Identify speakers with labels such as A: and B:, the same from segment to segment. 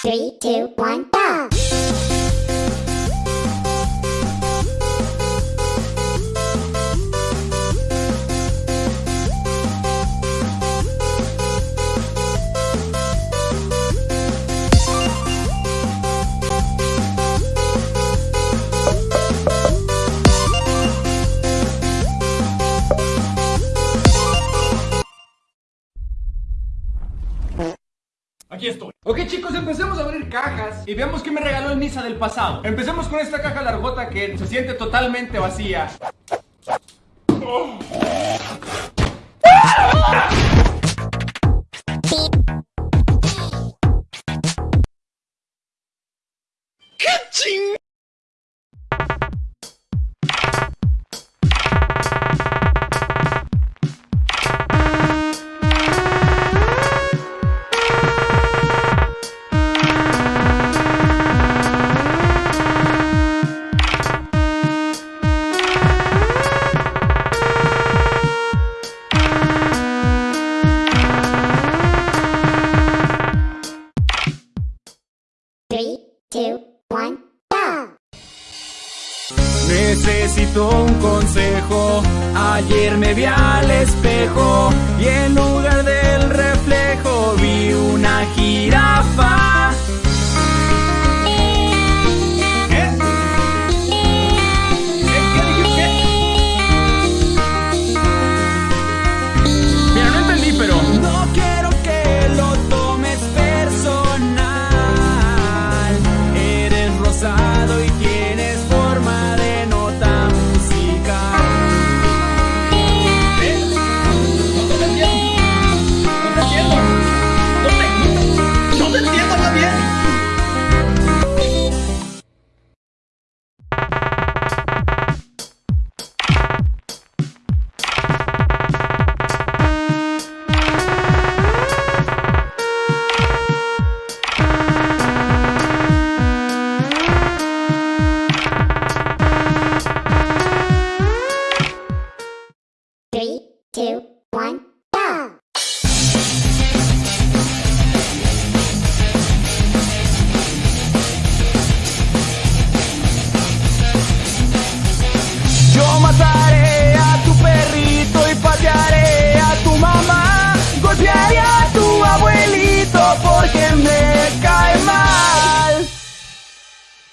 A: Three, two, one, go!
B: aquí estoy. Ok chicos, empecemos a abrir cajas y veamos qué me regaló el Nisa del pasado. Empecemos con esta caja largota que se siente totalmente vacía. Oh.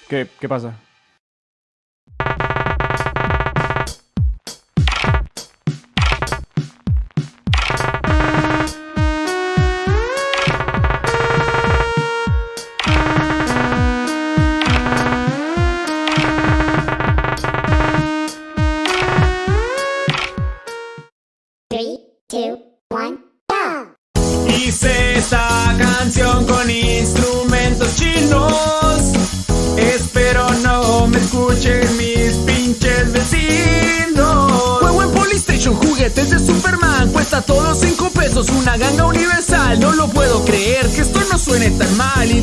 B: ¿Qué,
C: qué pasa?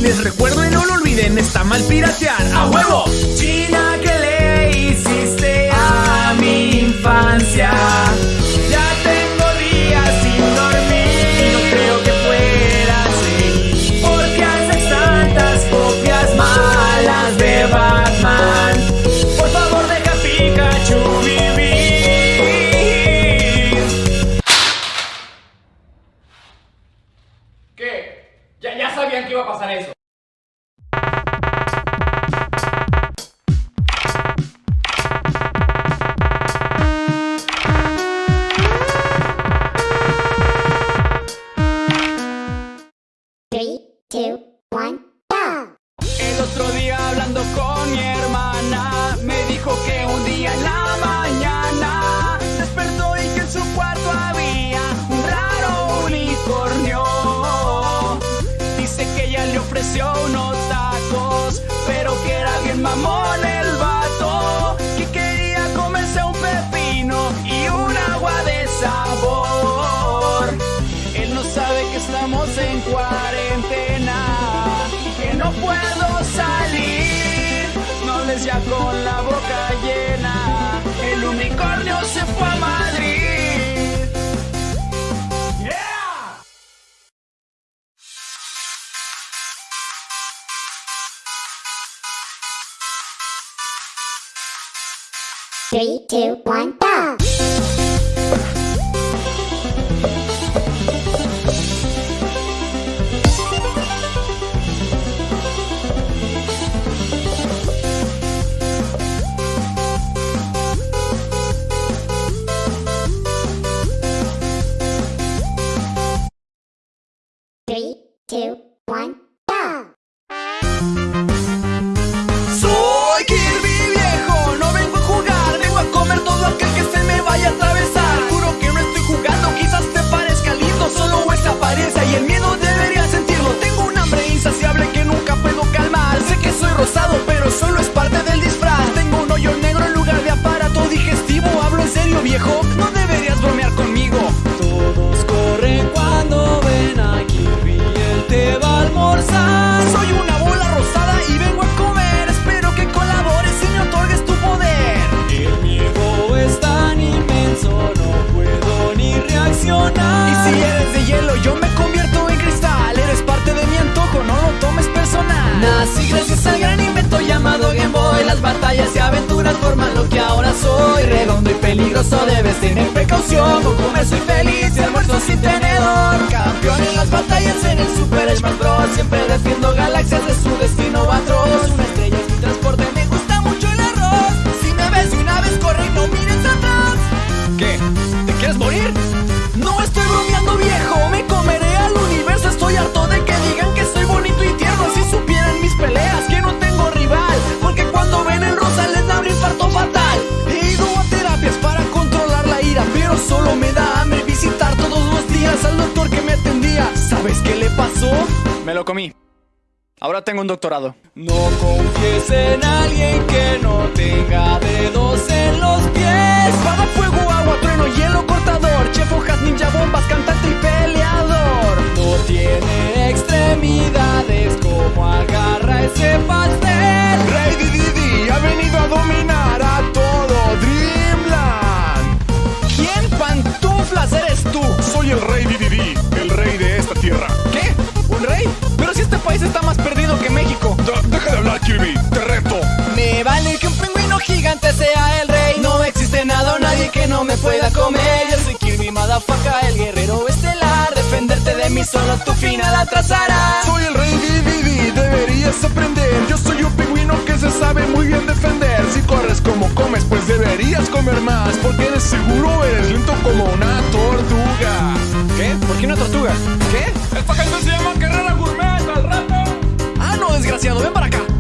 C: les recuerdo y no lo olviden, está mal piratear. ¡A huevo! mamón el vato que quería comerse un pepino y un agua de sabor. Él no sabe que estamos en cuarentena, que no puedo salir. No les ya con la boca llena, el unicornio se fue a Madrid.
A: Three, two, one.
C: desayuno feliz y almuerzo sin tener ¿Sabes qué le pasó? Me lo comí. Ahora tengo un doctorado. No confíes en alguien que no tenga dedo está más perdido que México.
D: Deja de hablar, Kirby, te reto.
C: Me vale que un pingüino gigante sea el rey. No existe nada o nadie que no me pueda comer. Yo soy Kirby, madafaca, el guerrero estelar. Defenderte de mí solo tu final atrasará.
D: Soy el rey Dividi, deberías aprender. Yo soy un pingüino que se sabe muy bien defender. Si corres como comes, pues deberías comer más. Porque de seguro eres lento como una tortuga.
C: ¿Qué? ¿Por qué una tortuga? ¿Qué?
B: Esta gente se llama Guerrera Gourmet
C: desgraciado, ven para acá.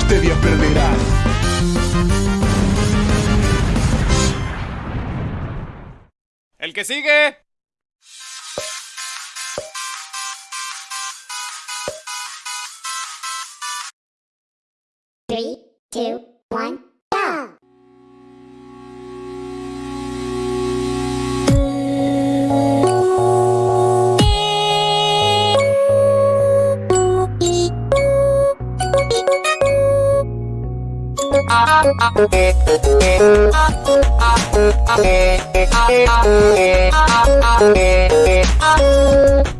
D: este día perderá.
B: El que sigue.
A: Three, two, Thank you.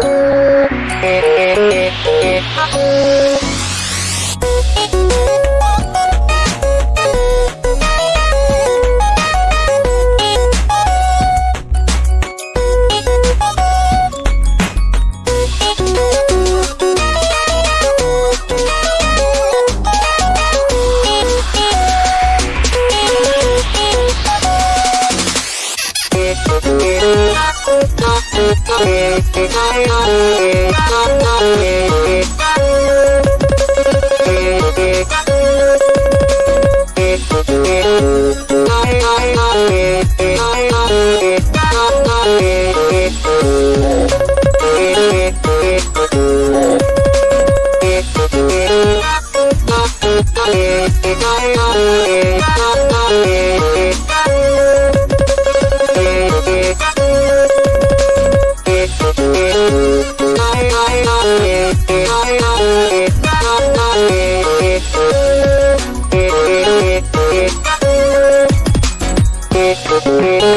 A: Música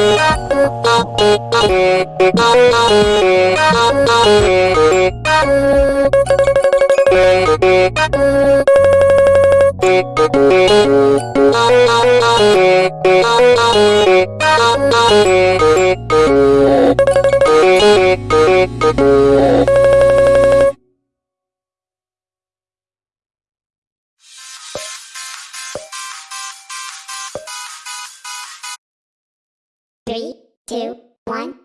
C: Three, two, one.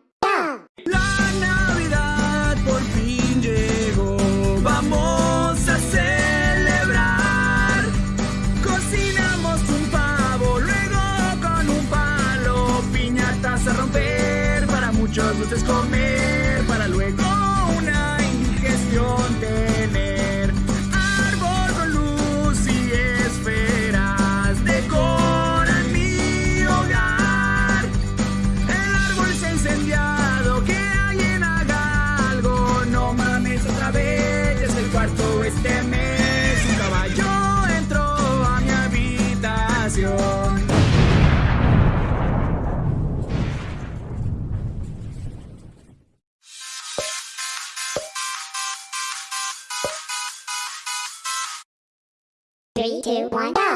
C: Bye.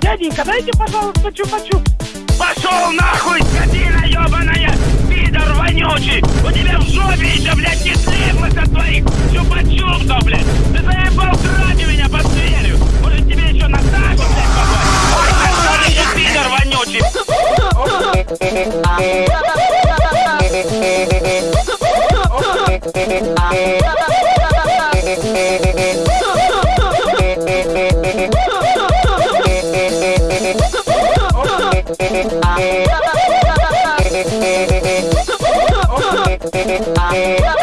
E: Дяденька, дайте, пожалуйста, чупа-чуп. Пошел нахуй, скотина ебаная! пидор вонючий! Yeah.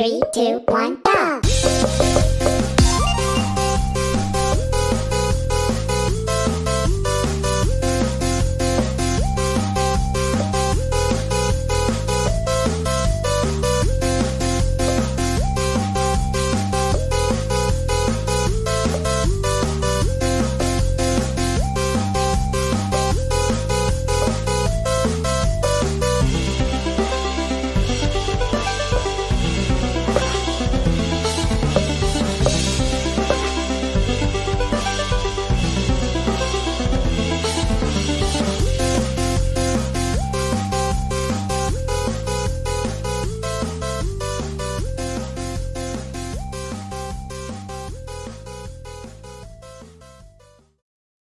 A: Three, two, one!